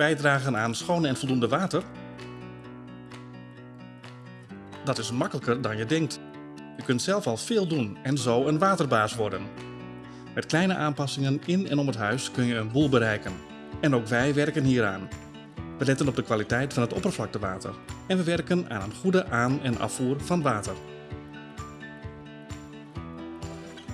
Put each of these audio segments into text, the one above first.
bijdragen aan schoon en voldoende water? Dat is makkelijker dan je denkt. Je kunt zelf al veel doen en zo een waterbaas worden. Met kleine aanpassingen in en om het huis kun je een boel bereiken. En ook wij werken hieraan. We letten op de kwaliteit van het oppervlaktewater en we werken aan een goede aan- en afvoer van water.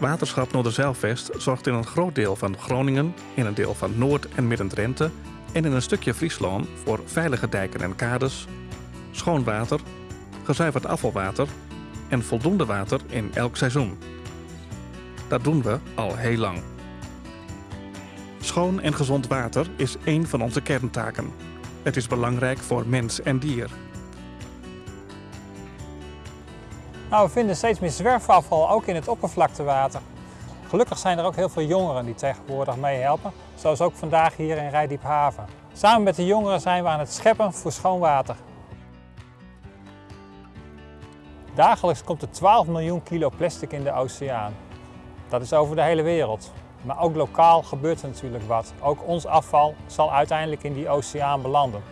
Waterschap Noorderzeilvest zorgt in een groot deel van Groningen, in een deel van Noord- en Midden-Drenthe en in een stukje Friesland voor veilige dijken en kades, schoon water, gezuiverd afvalwater en voldoende water in elk seizoen. Dat doen we al heel lang. Schoon en gezond water is één van onze kerntaken. Het is belangrijk voor mens en dier. Nou, we vinden steeds meer zwerfafval ook in het oppervlaktewater. Gelukkig zijn er ook heel veel jongeren die tegenwoordig meehelpen, zoals ook vandaag hier in Rijdiephaven. Samen met de jongeren zijn we aan het scheppen voor schoon water. Dagelijks komt er 12 miljoen kilo plastic in de oceaan. Dat is over de hele wereld. Maar ook lokaal gebeurt er natuurlijk wat. Ook ons afval zal uiteindelijk in die oceaan belanden.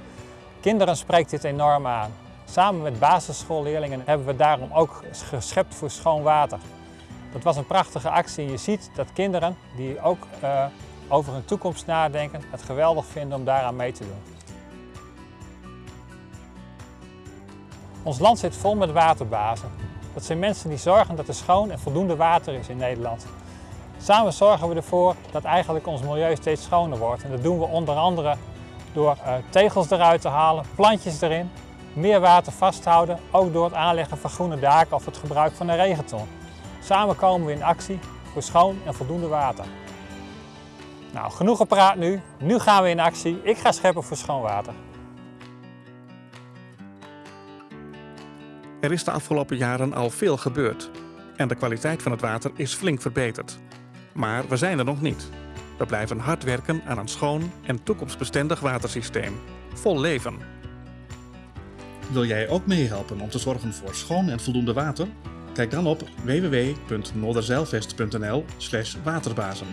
Kinderen spreekt dit enorm aan. Samen met basisschoolleerlingen hebben we daarom ook geschept voor schoon water. Dat was een prachtige actie je ziet dat kinderen die ook uh, over hun toekomst nadenken, het geweldig vinden om daaraan mee te doen. Ons land zit vol met waterbazen. Dat zijn mensen die zorgen dat er schoon en voldoende water is in Nederland. Samen zorgen we ervoor dat eigenlijk ons milieu steeds schoner wordt. En dat doen we onder andere door uh, tegels eruit te halen, plantjes erin, meer water vasthouden, ook door het aanleggen van groene daken of het gebruik van een regenton. Samen komen we in actie voor schoon en voldoende water. Nou, genoeg gepraat nu. Nu gaan we in actie. Ik ga scheppen voor schoon water. Er is de afgelopen jaren al veel gebeurd en de kwaliteit van het water is flink verbeterd. Maar we zijn er nog niet. We blijven hard werken aan een schoon en toekomstbestendig watersysteem. Vol leven. Wil jij ook meehelpen om te zorgen voor schoon en voldoende water? Kijk dan op www.noorderzeilvest.nl waterbazen.